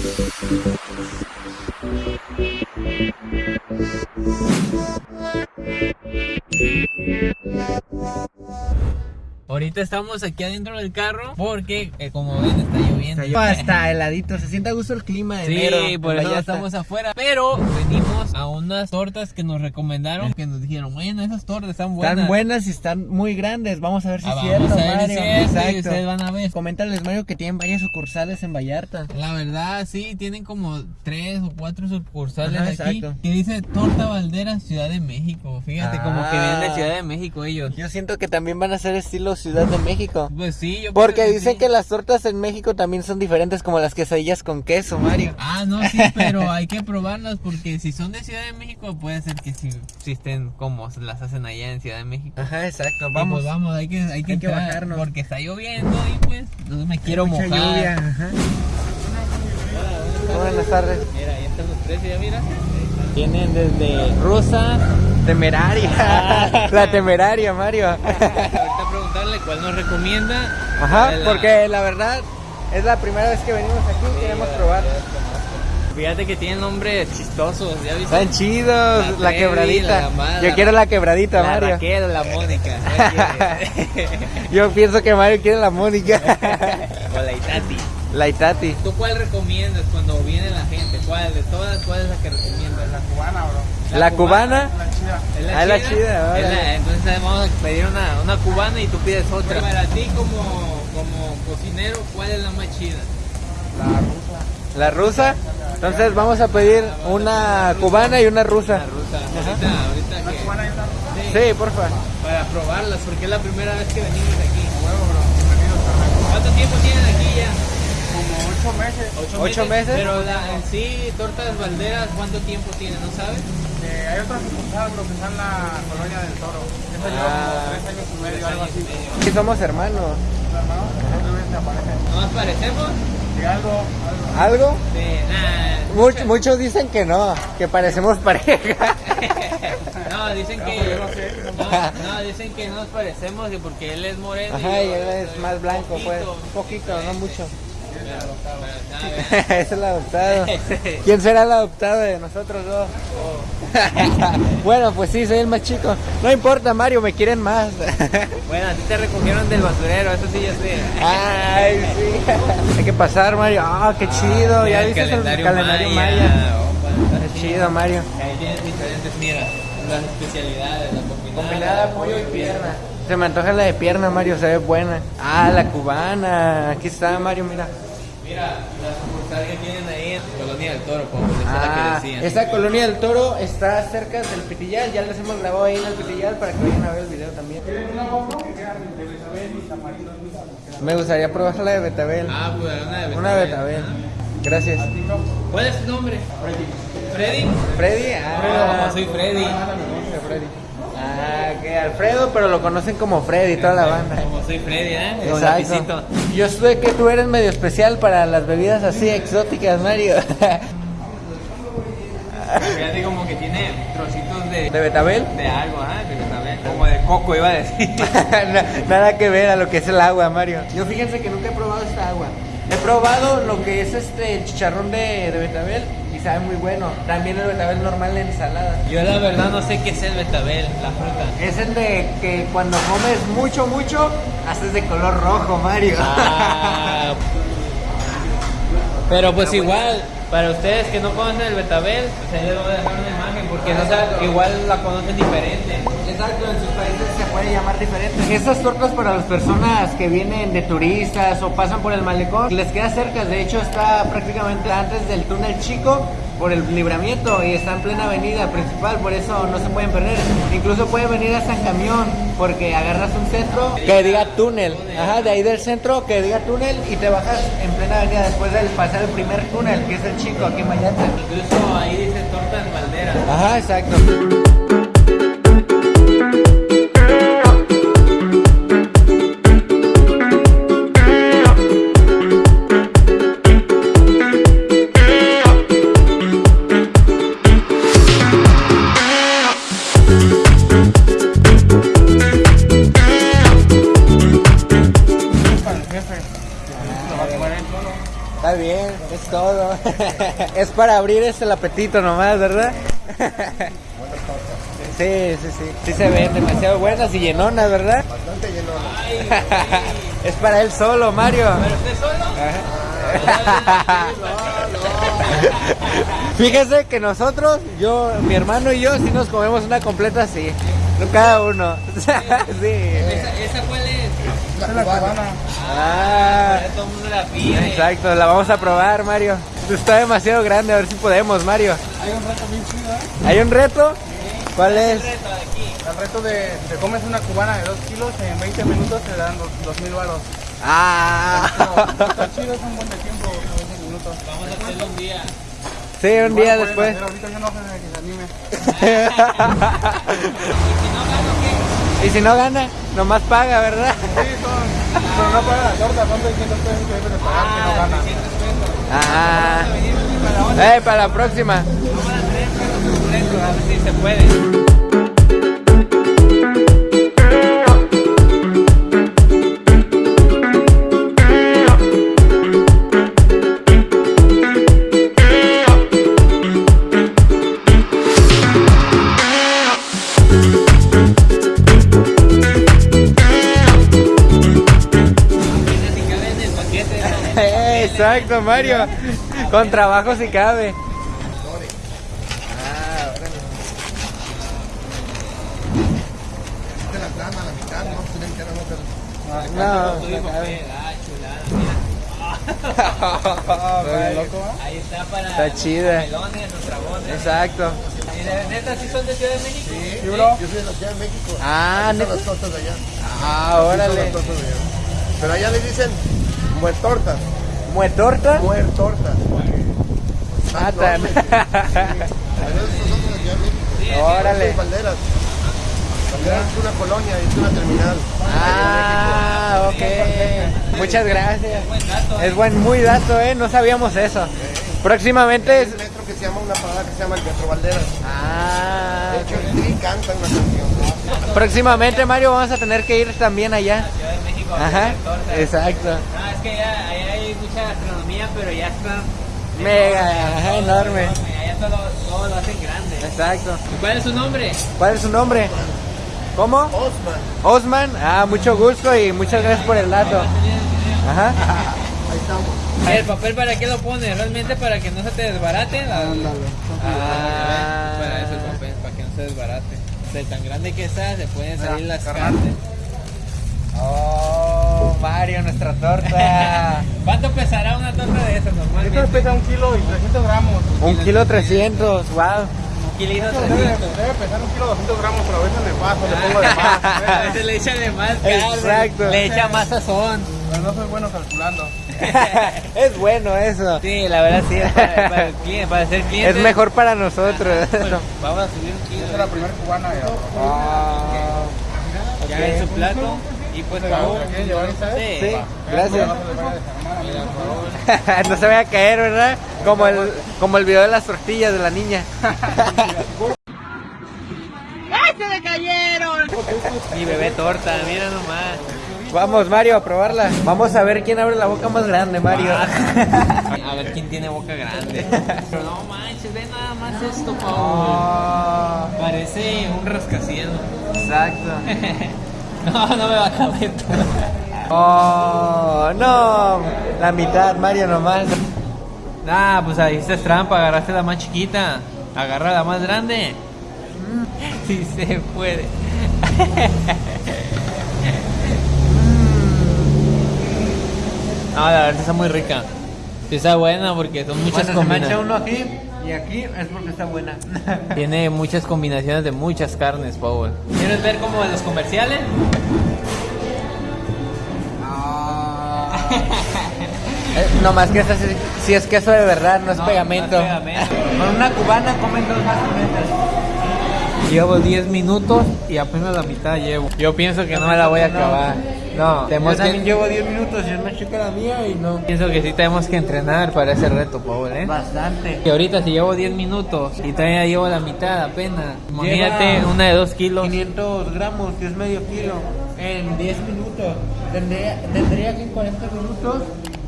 Thank you. Ahorita estamos aquí adentro del carro porque, eh, como ven, está lloviendo. Está heladito, se siente a gusto el clima de Sí, enero. por eso Vallarta. estamos afuera. Pero venimos a unas tortas que nos recomendaron. Que nos dijeron, bueno, esas tortas están buenas. Están buenas y están muy grandes. Vamos a ver si Ah, es vamos cierto, a ver si Mario. es Exacto. ustedes van a ver. Coméntales, Mario, que tienen varias sucursales en Vallarta. La verdad, sí, tienen como tres o cuatro sucursales Ajá, aquí. exacto. Que dice Torta Valdera, Ciudad de México. Fíjate, como que vienen de Ah. Ciudad de México ellos. Yo siento que también van a ser estilo Ciudad de México. Pues sí, yo Porque creo dicen sí. que las tortas en México también son diferentes como las quesadillas con queso, Mario. Ah, no, sí, pero hay que probarlas porque si son de Ciudad de México puede ser que sí existen como se las hacen allá en Ciudad de México. Ajá, exacto. Y Vamos. pues vamos, hay que, hay que, Hay que bajarnos. porque está lloviendo y pues no me quiero Mucha mojar. lluvia. Ajá. Buenas tardes. Mira, ahí están los precios, ya mira. Tienen desde rusa, temeraria. La temeraria, Mario. Ahorita preguntarle cuál nos recomienda. Ajá, la- porque la verdad es la primera vez que venimos aquí, queremos probar. Fíjate que tienen nombres chistosos, ¿ya viste? Están chidos, La quebradita. la Mara, Yo quiero la quebradita, la Mario. Raquel la Mónica. Yo pienso que Mario quiere la Mónica. o la Itati. la Itati. ¿Tú cuál recomiendas cuando viene la gente? ¿Cuál de todas? ¿Cuál es la que recomiendas? La cubana, bro. La cubana. ¿Es Ah, la chida, Es la- entonces vamos a pedir una, una cubana y tú pides otra. para ti como, como cocinero, ¿cuál es la más chida? La rusa. Entonces vamos a pedir una cubana y una rusa. La rusa. Ahorita, ahorita que... Sí, porfa. Para probarlas, porque es la primera vez que venimos aquí. ¿Cuánto tiempo tienen aquí ya? Ocho meses. ¿Ocho meses? Pero la, en sí, tortas balderas, ¿cuánto tiempo tienen? ¿No sabes? Eh, hay otra sucursal, bro, que está en la colonia del Toro. Esa lleva Ah. como tres años y medio, algo así. Sí, somos hermanos. ¿No? Otra vez te aparece. ¿No nos parecemos? Sí, algo, algo. ¿Algo? Sí. Much- muchos dicen que no, que parecemos pareja. No, dicen que. no dicen que no nos parecemos porque él es moreno. Ajá, y él es más blanco, pues. Un poquito, no mucho. Es el adoptado. ¿Quién será el adoptado de nosotros dos? bueno, pues sí, soy el más chico. No importa, Mario, me quieren más. Bueno, a ti te recogieron del basurero, eso sí ya sé. Ay, sí. Hay que pasar, Mario. Ah, qué chido. Mira ¿Ya viste el calendario calendario maya? maya. opa. Qué chido, Mario. Ahí tienes diferentes, mira, las especialidades, la combinada. Combinada pollo y pierna. Se me antoja la de pierna, Mario, se ve buena. Ah, la cubana. Aquí está, Mario, mira. Mira, la sucursal que tienen ahí en Colonia del Toro, como esa es la que Ah, decían. esta colonia del toro está cerca del Pitillal. Ya les hemos grabado ahí en el Pitillal para que vayan a ver el video también. Me gustaría probar la de Betabel. Ah, pues una de Una de Betabel. Betabel. Gracias. ¿Cuál es tu nombre? Freddy. Freddy. Ah, No, soy Freddy. Freddy. Ah, que Alfredo, pero lo conocen como Freddy, toda la banda. Como soy Freddy, ¿eh? Exacto. Yo sé que tú eres medio especial para las bebidas así exóticas, Mario. Fíjate como que tiene trocitos de, ¿De Betabel? de algo, ¿ah? De Betabel. Como de coco, iba a decir. Na- Nada que ver a lo que es el agua, Mario. Yo fíjense que nunca he probado esta agua. He probado lo que es este el chicharrón de, de betabel y sabe muy bueno. También el betabel normal en ensalada. Yo la verdad no sé qué es el Betabel, la fruta. Es el de que cuando comes mucho, mucho, haces de color rojo, Mario. Ah, pero pues igual, para ustedes que no conocen el Betabel, pues ahí les voy a dejar una imagen porque no saben- igual la conocen diferente. Exacto, en sus países se puede llamar diferente. Estas tortas para las personas que vienen de turistas o pasan por el malecón, les queda cerca. De hecho, está prácticamente antes del túnel chico por el libramiento y está en plena avenida principal, por eso no se pueden perder. Incluso pueden venir hasta en camión porque agarras un centro que diga túnel. Ajá, de ahí del centro que diga túnel y te bajas en plena avenida después de pasar el primer túnel, que es el chico aquí en Vallarta. Incluso ahí dice torta en bandera. Ajá, exacto. Todo. Es para abrir este el apetito nomás, ¿verdad? Sí, sí, sí. Sí se ven demasiado buenas y llenonas, ¿verdad? Bastante llenona. es para él solo, Mario. ¿Pero usted solo? Fíjese que nosotros, yo, mi hermano y yo, sí nos comemos una completa así. No cada uno. sí. ¿Esa, ¿Esa cuál es? La cubana. Ah, Ya todo el mundo la pide. exacto, la vamos a probar, Mario. Está demasiado grande, a ver si podemos, Mario. Hay un reto bien chido, ¿eh? ¿Hay un reto? ¿Cuál es? Reto de aquí. El reto de te comes una cubana de 2 kilos en 20 minutos te dan 2000 baros. Ah. Está chido, es un buen de tiempo, 20 minutos. Vamos a hacerlo un día. Sí, un día después. hacer, Ahorita yo no sé que se anime. Y si no gana, nomás paga, ¿verdad? Sí, son. Pero no paga la torta, son 600 pesos que deben de pagar que no gana. 300 pesos. Ah. Eh, para la próxima. Vamos a traer perros completos, a ver si se puede. Exacto, Mario. Con trabajo si cabe. Esta la plana, la mitad, no. Ahí está para Está chida. los melones, los trabones. Exacto. ¿Y de neta sí son de Ciudad de México? Sí, Sí, bro. Yo soy de la Ciudad de México. Ah, neta. las tortas de allá. Ah, órale. las tortas de allá. Pero allá le dicen muertortas. ¿Muetorta? Muertortas. Ah, tan. Pero nosotros en la Ciudad de México. Órale. Valderas. Valderas es una colonia, es una terminal. Ah, ok. Muchas gracias. Buen dato. Es buen, muy dato, ¿eh? No sabíamos eso. Próximamente es... un metro que se llama una parada que se llama el Metro Valderas. Ah, De hecho, el Tri canta una canción. próximamente, Mario, vamos a tener que ir también allá. Ciudad de México. a Ajá, exacto. No, es que allá, allá hay mucha gastronomía, pero ya están... Mega, ajá, enorme. Allá todo, todo lo hacen grande. Exacto. ¿Cuál es su nombre? ¿Cuál es su nombre? ¿Cómo? Osman. Osman. Ah, mucho gusto y muchas gracias por el dato. Ajá. Ahí estamos. ¿El papel para qué lo pone? ¿Realmente para que no se te desbarate? Ah, para eso el papel, para que no se desbarate. O sea, tan grande que está, se pueden salir las carnes. Oh, Mario, nuestra torta. ¿Cuánto pesará una torta de esas Esto normalmente? pesa un kilo y 300 gramos. Un kilo trescientos, wow. Un kilito Debe, 300. debe pesar un kilo 200 gramos, pero a veces le paso, le pongo de A más. veces le echa de más. Exacto. Le echa más sazón. Pero no soy bueno calculando. es bueno eso. Sí, la verdad sí, es para, para el cliente, para ser cliente. Es mejor para nosotros. Vamos a subir un kilo. Esta es la primera cubana. Ya. Ah, Ya en su plato. Y pues sí, Sí. gracias. No se vaya a se caer, ¿verdad? Como el, como el video de las tortillas de la niña. Mi bebé torta, mira nomás. Vamos, Mario, a probarla. Vamos a ver quién abre la boca más grande, Mario. A ver quién tiene boca grande. Pero no manches, ve nada más esto, Paul. Oh, Parece un rascacielos. exacto. No, no me va a caber. Oh, no. La mitad, Mario, nomás. Nah, pues ahí está trampa, agarraste la más chiquita. Agarra la más grande. Sí se puede. No, la verdad está muy rica. Sí está buena porque son muchas Cuando se mancha combinaciones. uno aquí y aquí es porque está buena. Tiene muchas combinaciones de muchas carnes, Paul. ¿Quieres ver como en los comerciales? Eh, no más que esta sí es queso de verdad, no es No, pegamento. no es pegamento. Con una cubana comen dos más cometas. Llevo 10 minutos y apenas la mitad llevo. Yo pienso que no me la voy a acabar. No, tenemos Yo también que... llevo 10 minutos y es más chica la mía y no. Pienso que sí tenemos que entrenar para ese reto, Paul, ¿eh? Bastante. Que ahorita si llevo 10 minutos y todavía llevo la mitad apenas. Imagínate una de 2 kilos. 500 gramos, que es medio kilo, en 10 minutos. Tendría, tendría que en 40 minutos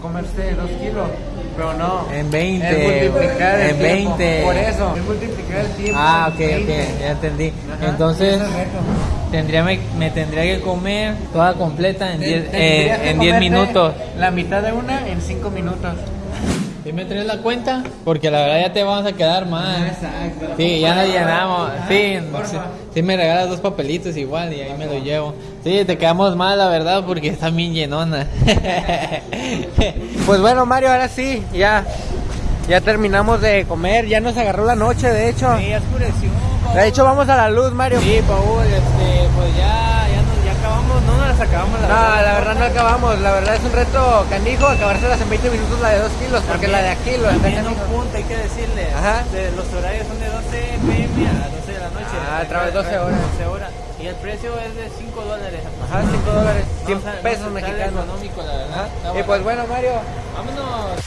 comerse 2 kilos. Pero no. En 20, Es multiplicar el en tiempo. 20. Por eso. Es multiplicar el tiempo. Ah, ok, 20. ok, ya entendí. Ajá, Entonces, tendría, me, me tendría que comer toda completa en 10 Tendrías que en 10 comerte minutos. La mitad de una en 5 minutos. ¿Sí me traes la cuenta? Porque la verdad ya te vamos a quedar mal. Exacto. Sí, ya nos llenamos. Sí, porfa. sí, sí me regalas dos papelitos igual y ahí me lo llevo. Sí, te quedamos mal la verdad porque está bien llenona. Pues bueno, Mario, ahora sí, ya. Ya terminamos de comer, ya nos agarró la noche, de hecho. Sí, ya oscureció. De hecho, vamos a la luz, Mario. Sí, Paul, este, pues ya, no las acabamos la No, verdad. la verdad no acabamos. La verdad es un reto canijo acabárselas en 20 minutos la de 2 kilos, porque la de aquí lo está También un punto hay que decirle. Ajá. De- los horarios son de 12 pm a 12 de la noche. Ah, a través de 12 horas. 12 horas. Y el precio es de 5 dólares. Ajá, 5 dólares, 100 No, o sea, pesos mexicanos. económico, la verdad. Ajá. Y pues bueno, Mario, Vámonos.